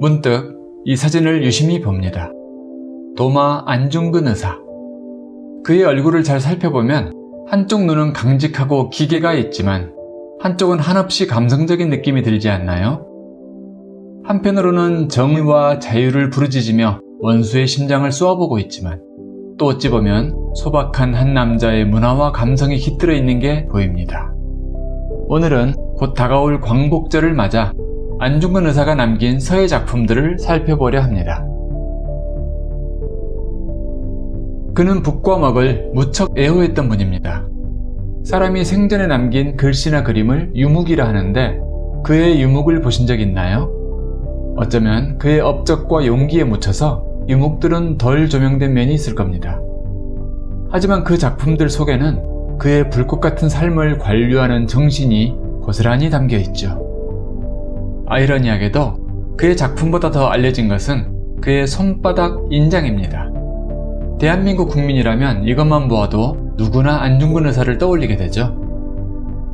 문득 이 사진을 유심히 봅니다. 도마 안중근 의사. 그의 얼굴을 잘 살펴보면 한쪽 눈은 강직하고 기계가 있지만 한쪽은 한없이 감성적인 느낌이 들지 않나요? 한편으로는 정의와 자유를 부르짖으며 원수의 심장을 쏘아보고 있지만 또 어찌 보면 소박한 한 남자의 문화와 감성이 깃들어 있는 게 보입니다. 오늘은 곧 다가올 광복절을 맞아 안중근 의사가 남긴 서예 작품들을 살펴보려 합니다. 그는 북과 먹을 무척 애호했던 분입니다. 사람이 생전에 남긴 글씨나 그림을 유묵이라 하는데 그의 유묵을 보신 적 있나요? 어쩌면 그의 업적과 용기에 묻혀서 유묵들은 덜 조명된 면이 있을 겁니다. 하지만 그 작품들 속에는 그의 불꽃 같은 삶을 관료하는 정신이 고스란히 담겨 있죠. 아이러니하게도 그의 작품보다 더 알려진 것은 그의 손바닥 인장입니다. 대한민국 국민이라면 이것만 보아도 누구나 안중근 의사를 떠올리게 되죠.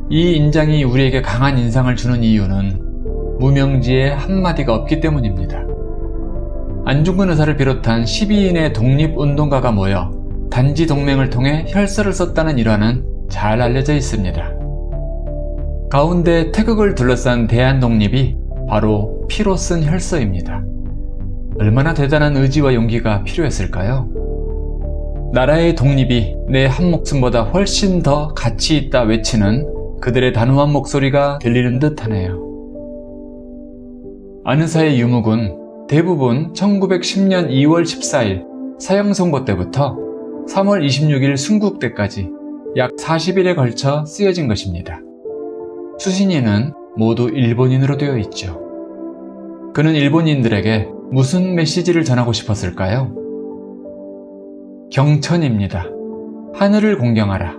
이 인장이 우리에게 강한 인상을 주는 이유는 무명지에 한마디가 없기 때문입니다. 안중근 의사를 비롯한 12인의 독립운동가가 모여 단지 동맹을 통해 혈서를 썼다는 일화는 잘 알려져 있습니다. 가운데 태극을 둘러싼 대한독립이 바로 피로 쓴 혈서입니다. 얼마나 대단한 의지와 용기가 필요했을까요? 나라의 독립이 내 한 목숨보다 훨씬 더 가치 있다 외치는 그들의 단호한 목소리가 들리는 듯 하네요. 안의사의 유묵은 대부분 1910년 2월 14일 사형선고 때부터 3월 26일 순국 때까지 약 40일에 걸쳐 쓰여진 것입니다. 수신인은 모두 일본인으로 되어 있죠. 그는 일본인들에게 무슨 메시지를 전하고 싶었을까요? 경천입니다. 하늘을 공경하라.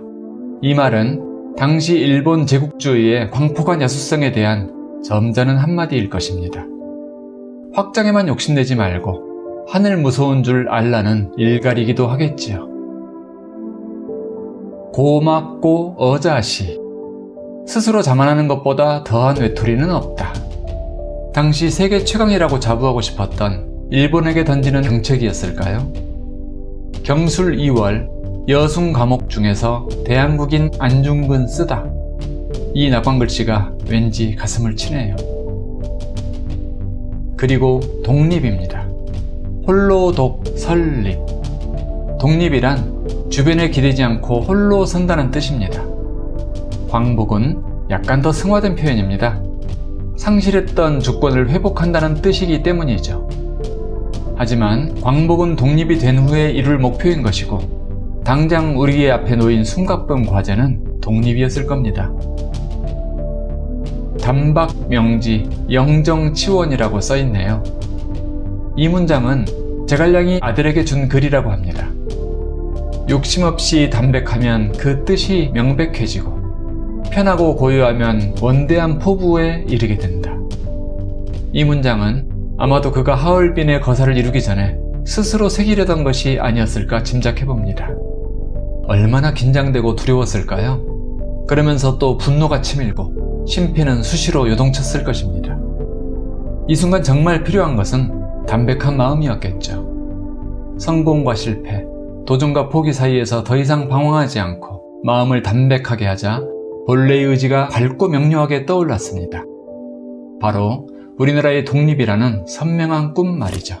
이 말은 당시 일본 제국주의의 광폭한 야수성에 대한 점잖은 한마디일 것입니다. 확장에만 욕심내지 말고 하늘 무서운 줄 알라는 일갈이기도 하겠지요. 고맙고 어자시 스스로 자만하는 것보다 더한 외톨이는 없다. 당시 세계 최강이라고 자부하고 싶었던 일본에게 던지는 경책이었을까요? 경술 2월 여순 과목 중에서 대한국인 안중근 쓰다 이 낙관 글씨가 왠지 가슴을 치네요. 그리고 독립입니다. 홀로 독 설립 독립이란 주변에 기대지 않고 홀로 선다는 뜻입니다. 광복은 약간 더 승화된 표현입니다. 상실했던 주권을 회복한다는 뜻이기 때문이죠. 하지만 광복은 독립이 된 후에 이룰 목표인 것이고 당장 우리 앞에 놓인 숨가쁨 과제는 독립이었을 겁니다. 단박 명지 영정치원이라고 써있네요. 이 문장은 제갈량이 아들에게 준 글이라고 합니다. 욕심 없이 담백하면 그 뜻이 명백해지고 편하고 고요하면 원대한 포부에 이르게 된다. 이 문장은 아마도 그가 하얼빈의 거사를 이루기 전에 스스로 새기려던 것이 아니었을까 짐작해봅니다. 얼마나 긴장되고 두려웠을까요? 그러면서 또 분노가 치밀고 심피는 수시로 요동쳤을 것입니다. 이 순간 정말 필요한 것은 담백한 마음이었겠죠. 성공과 실패, 도전과 포기 사이에서 더 이상 방황하지 않고 마음을 담백하게 하자 본래의 의지가 밝고 명료하게 떠올랐습니다. 바로 우리나라의 독립이라는 선명한 꿈 말이죠.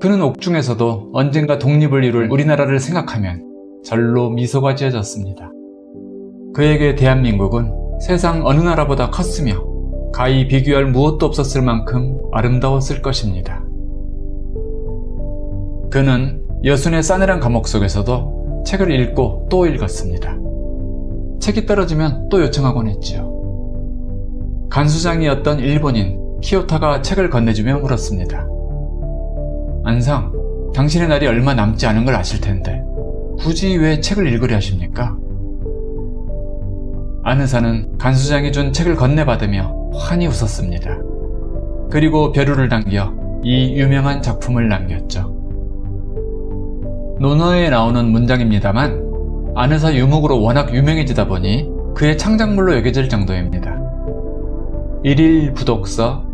그는 옥중에서도 언젠가 독립을 이룰 우리나라를 생각하면 절로 미소가 지어졌습니다. 그에게 대한민국은 세상 어느 나라보다 컸으며 가히 비교할 무엇도 없었을 만큼 아름다웠을 것입니다. 그는 여순의 싸늘한 감옥 속에서도 책을 읽고 또 읽었습니다. 책이 떨어지면 또 요청하곤 했지요. 간수장이었던 일본인 키오타가 책을 건네주며 물었습니다. 안상, 당신의 날이 얼마 남지 않은 걸 아실 텐데 굳이 왜 책을 읽으려 하십니까? 안 의사는 간수장이 준 책을 건네받으며 환히 웃었습니다. 그리고 벼루를 당겨 이 유명한 작품을 남겼죠. 논어에 나오는 문장입니다만 안의사 유목으로 워낙 유명해지다 보니 그의 창작물로 여겨질 정도입니다. 일일 부독서,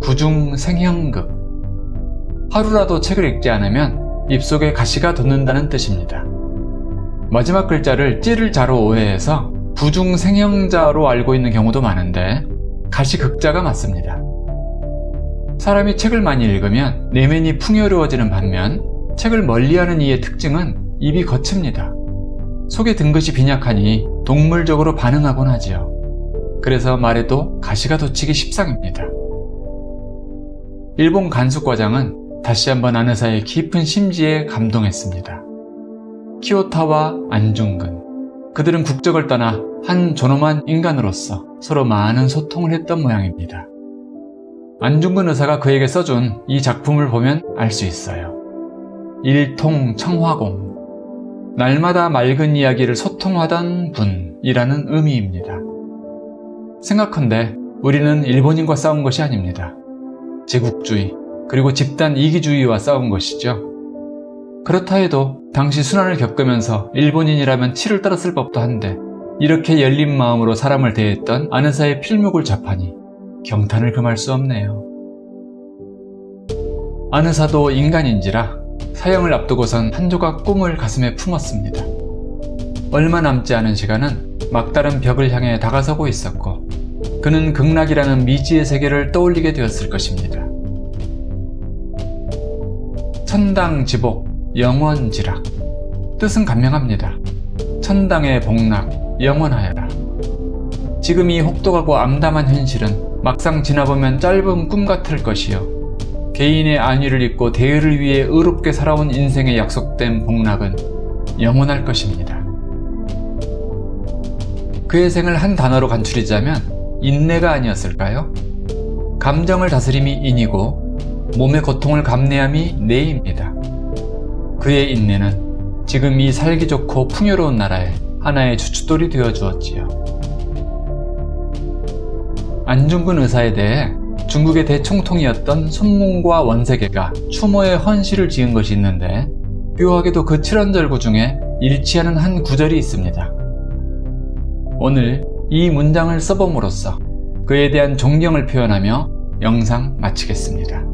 구중 생형극. 하루라도 책을 읽지 않으면 입속에 가시가 돋는다는 뜻입니다. 마지막 글자를 찌를 자로 오해해서 부중 생형자로 알고 있는 경우도 많은데 가시 극자가 맞습니다. 사람이 책을 많이 읽으면 내면이 풍요로워지는 반면 책을 멀리하는 이의 특징은 입이 거칩니다. 속에 든 것이 빈약하니 동물적으로 반응하곤 하지요. 그래서 말에도 가시가 돋치기 십상입니다. 일본 간수과장은 다시 한번 아느사의 깊은 심지에 감동했습니다. 키오타와 안중근 그들은 국적을 떠나 한 존엄한 인간으로서 서로 많은 소통을 했던 모양입니다. 안중근 의사가 그에게 써준 이 작품을 보면 알 수 있어요. 일통 청화공 날마다 맑은 이야기를 소통하던 분이라는 의미입니다. 생각컨대 우리는 일본인과 싸운 것이 아닙니다. 제국주의 그리고 집단 이기주의와 싸운 것이죠. 그렇다 해도 당시 순환을 겪으면서 일본인이라면 치를 떨었을 법도 한데 이렇게 열린 마음으로 사람을 대했던 아는사의 필묵을 접하니 경탄을 금할 수 없네요. 아느사도 인간인지라 사형을 앞두고선 한 조각 꿈을 가슴에 품었습니다. 얼마 남지 않은 시간은 막다른 벽을 향해 다가서고 있었고 그는 극락이라는 미지의 세계를 떠올리게 되었을 것입니다. 천당지복, 영원지락 뜻은 간명합니다. 천당의 복락, 영원하여라. 지금 이 혹독하고 암담한 현실은 막상 지나보면 짧은 꿈 같을 것이요. 개인의 안위를 잊고 대의를 위해 의롭게 살아온 인생에 약속된 복락은 영원할 것입니다. 그의 생을 한 단어로 간추리자면 인내가 아니었을까요? 감정을 다스림이 인이고 몸의 고통을 감내함이 내입니다. 그의 인내는 지금 이 살기 좋고 풍요로운 나라에 하나의 주춧돌이 되어 주었지요. 안중근 의사에 대해 중국의 대총통이었던 손문과 원세계가 추모의 헌시를 지은 것이 있는데 묘하게도 그 칠원절구 중에 일치하는 한 구절이 있습니다. 오늘 이 문장을 써봄으로써 그에 대한 존경을 표현하며 영상 마치겠습니다.